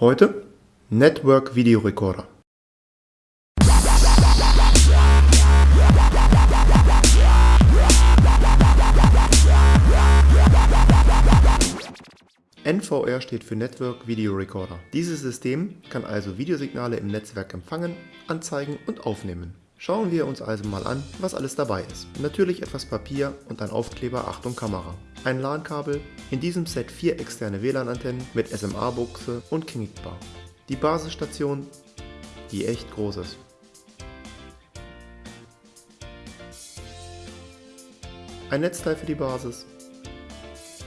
Heute Network Video Recorder. NVR steht für Network Video Recorder. Dieses System kann also Videosignale im Netzwerk empfangen, anzeigen und aufnehmen. Schauen wir uns also mal an, was alles dabei ist. Natürlich etwas Papier und ein Aufkleber Achtung Kamera. Ein LAN-Kabel, in diesem Set vier externe WLAN-Antennen mit SMA-Buchse und Knickbar. Die Basisstation, die echt groß ist. Ein Netzteil für die Basis,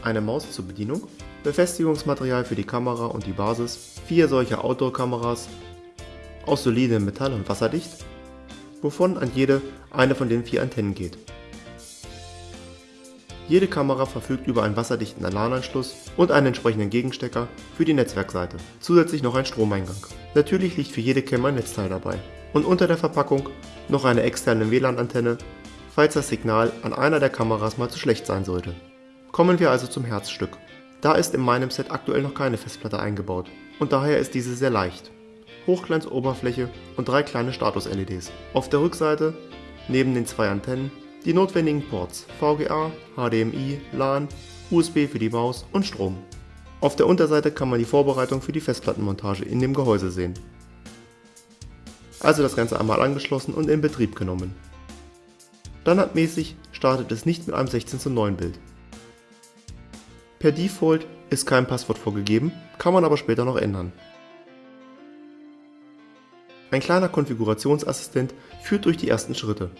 eine Maus zur Bedienung, Befestigungsmaterial für die Kamera und die Basis, vier solcher Outdoor-Kameras aus solidem Metall und wasserdicht, wovon an jede eine von den vier Antennen geht. Jede Kamera verfügt über einen wasserdichten LAN-Anschluss und einen entsprechenden Gegenstecker für die Netzwerkseite, zusätzlich noch ein Stromeingang. Natürlich liegt für jede Cam ein Netzteil dabei. Und unter der Verpackung noch eine externe WLAN-Antenne, falls das Signal an einer der Kameras mal zu schlecht sein sollte. Kommen wir also zum Herzstück. Da ist in meinem Set aktuell noch keine Festplatte eingebaut und daher ist diese sehr leicht. Hochglanzoberfläche und drei kleine Status-LEDs. Auf der Rückseite, neben den zwei Antennen, die notwendigen Ports VGA, HDMI, LAN, USB für die Maus und Strom. Auf der Unterseite kann man die Vorbereitung für die Festplattenmontage in dem Gehäuse sehen. Also das Ganze einmal angeschlossen und in Betrieb genommen. Standardmäßig startet es nicht mit einem 16 zu 9 Bild. Per Default ist kein Passwort vorgegeben, kann man aber später noch ändern. Ein kleiner Konfigurationsassistent führt durch die ersten Schritte.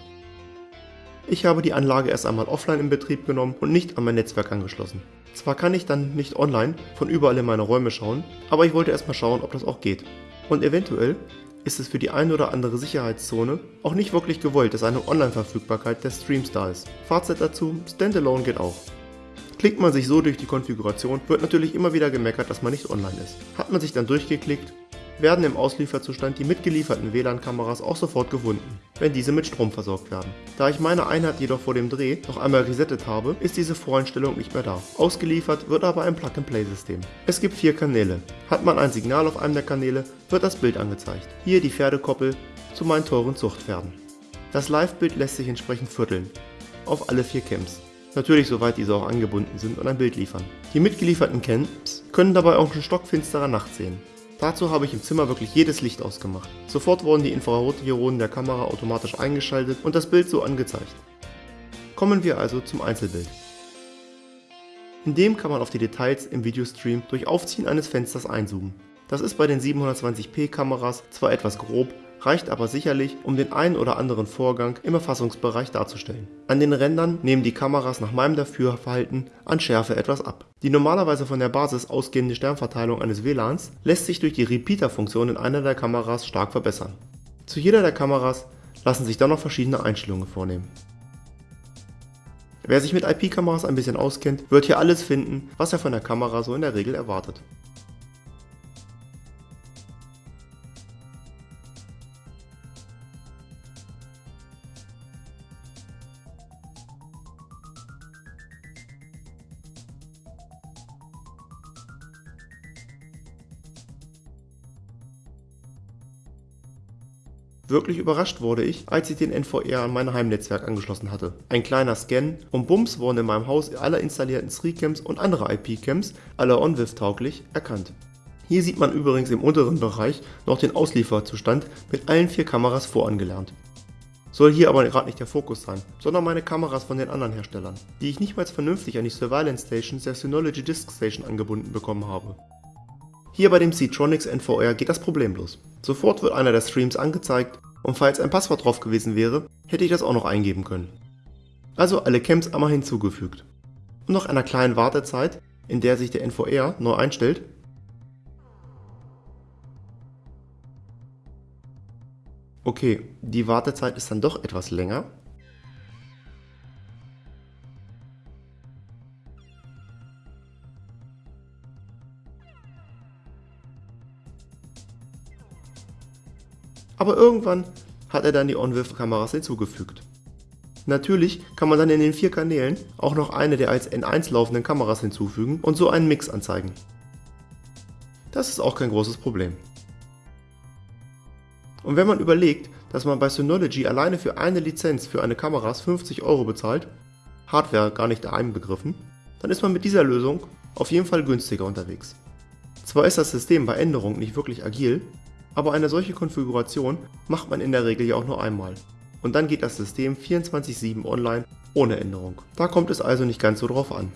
Ich habe die Anlage erst einmal offline in Betrieb genommen und nicht an mein Netzwerk angeschlossen. Zwar kann ich dann nicht online von überall in meine Räume schauen, aber ich wollte erstmal schauen, ob das auch geht. Und eventuell ist es für die ein oder andere Sicherheitszone auch nicht wirklich gewollt, dass eine Online-Verfügbarkeit des Streams da ist. Fazit dazu, Standalone geht auch. Klickt man sich so durch die Konfiguration, wird natürlich immer wieder gemeckert, dass man nicht online ist. Hat man sich dann durchgeklickt, werden im Auslieferzustand die mitgelieferten WLAN-Kameras auch sofort gefunden, wenn diese mit Strom versorgt werden. Da ich meine Einheit jedoch vor dem Dreh noch einmal resettet habe, ist diese Voreinstellung nicht mehr da. Ausgeliefert wird aber ein Plug-and-Play-System. Es gibt vier Kanäle. Hat man ein Signal auf einem der Kanäle, wird das Bild angezeigt. Hier die Pferdekoppel zu meinen teuren Zuchtpferden. Das Live-Bild lässt sich entsprechend vierteln, auf alle vier Cams. Natürlich soweit diese auch angebunden sind und ein Bild liefern. Die mitgelieferten Cams können dabei auch in stockfinsterer Nacht sehen. Dazu habe ich im Zimmer wirklich jedes Licht ausgemacht. Sofort wurden die Infrarotdioden der Kamera automatisch eingeschaltet und das Bild so angezeigt. Kommen wir also zum Einzelbild. In dem kann man auf die Details im Videostream durch Aufziehen eines Fensters einzoomen. Das ist bei den 720p Kameras zwar etwas grob, reicht aber sicherlich, um den einen oder anderen Vorgang im Erfassungsbereich darzustellen. An den Rändern nehmen die Kameras nach meinem Dafürverhalten an Schärfe etwas ab. Die normalerweise von der Basis ausgehende Sternverteilung eines WLANs lässt sich durch die Repeater-Funktion in einer der Kameras stark verbessern. Zu jeder der Kameras lassen sich dann noch verschiedene Einstellungen vornehmen. Wer sich mit IP-Kameras ein bisschen auskennt, wird hier alles finden, was er von der Kamera so in der Regel erwartet. Wirklich überrascht wurde ich, als ich den NVR an mein Heimnetzwerk angeschlossen hatte. Ein kleiner Scan und bums wurden in meinem Haus alle installierten 3-Cams und andere IP-Cams, alle OnVIF tauglich, erkannt. Hier sieht man übrigens im unteren Bereich noch den Auslieferzustand mit allen vier Kameras vorangelernt. Soll hier aber gerade nicht der Fokus sein, sondern meine Kameras von den anderen Herstellern, die ich nicht mal vernünftig an die Surveillance Stations der Synology Disk Station angebunden bekommen habe. Hier bei dem C-Tronics NVR geht das problemlos. Sofort wird einer der Streams angezeigt und falls ein Passwort drauf gewesen wäre, hätte ich das auch noch eingeben können. Also alle Camps einmal hinzugefügt. Und nach einer kleinen Wartezeit, in der sich der NVR neu einstellt, Okay, die Wartezeit ist dann doch etwas länger, aber irgendwann hat er dann die OnVIF-Kameras hinzugefügt. Natürlich kann man dann in den vier Kanälen auch noch eine der als N1 laufenden Kameras hinzufügen und so einen Mix anzeigen. Das ist auch kein großes Problem. Und wenn man überlegt, dass man bei Synology alleine für eine Lizenz für eine Kamera 50 Euro bezahlt, Hardware gar nicht einbegriffen, dann ist man mit dieser Lösung auf jeden Fall günstiger unterwegs. Zwar ist das System bei Änderungen nicht wirklich agil, aber eine solche Konfiguration macht man in der Regel ja auch nur einmal. Und dann geht das System 24-7 online ohne Änderung. Da kommt es also nicht ganz so drauf an.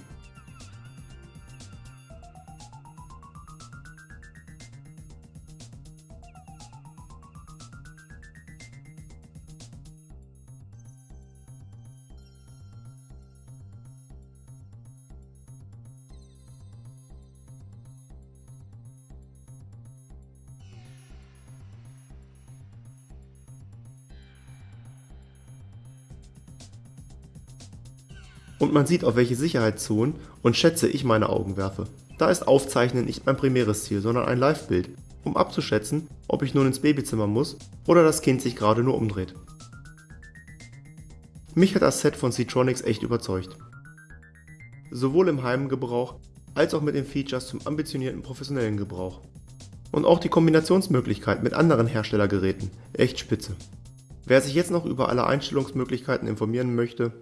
Und man sieht, auf welche Sicherheitszonen und Schätze ich meine Augen werfe. Da ist Aufzeichnen nicht mein primäres Ziel, sondern ein Live-Bild, um abzuschätzen, ob ich nun ins Babyzimmer muss oder das Kind sich gerade nur umdreht. Mich hat das Set von Citronics echt überzeugt. Sowohl im Heimgebrauch als auch mit den Features zum ambitionierten professionellen Gebrauch. Und auch die Kombinationsmöglichkeit mit anderen Herstellergeräten, echt spitze. Wer sich jetzt noch über alle Einstellungsmöglichkeiten informieren möchte,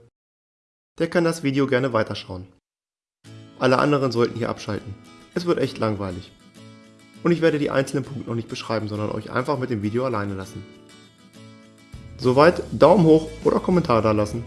der kann das Video gerne weiterschauen. Alle anderen sollten hier abschalten. Es wird echt langweilig. Und ich werde die einzelnen Punkte noch nicht beschreiben, sondern euch einfach mit dem Video alleine lassen. Soweit Daumen hoch oder Kommentar da lassen.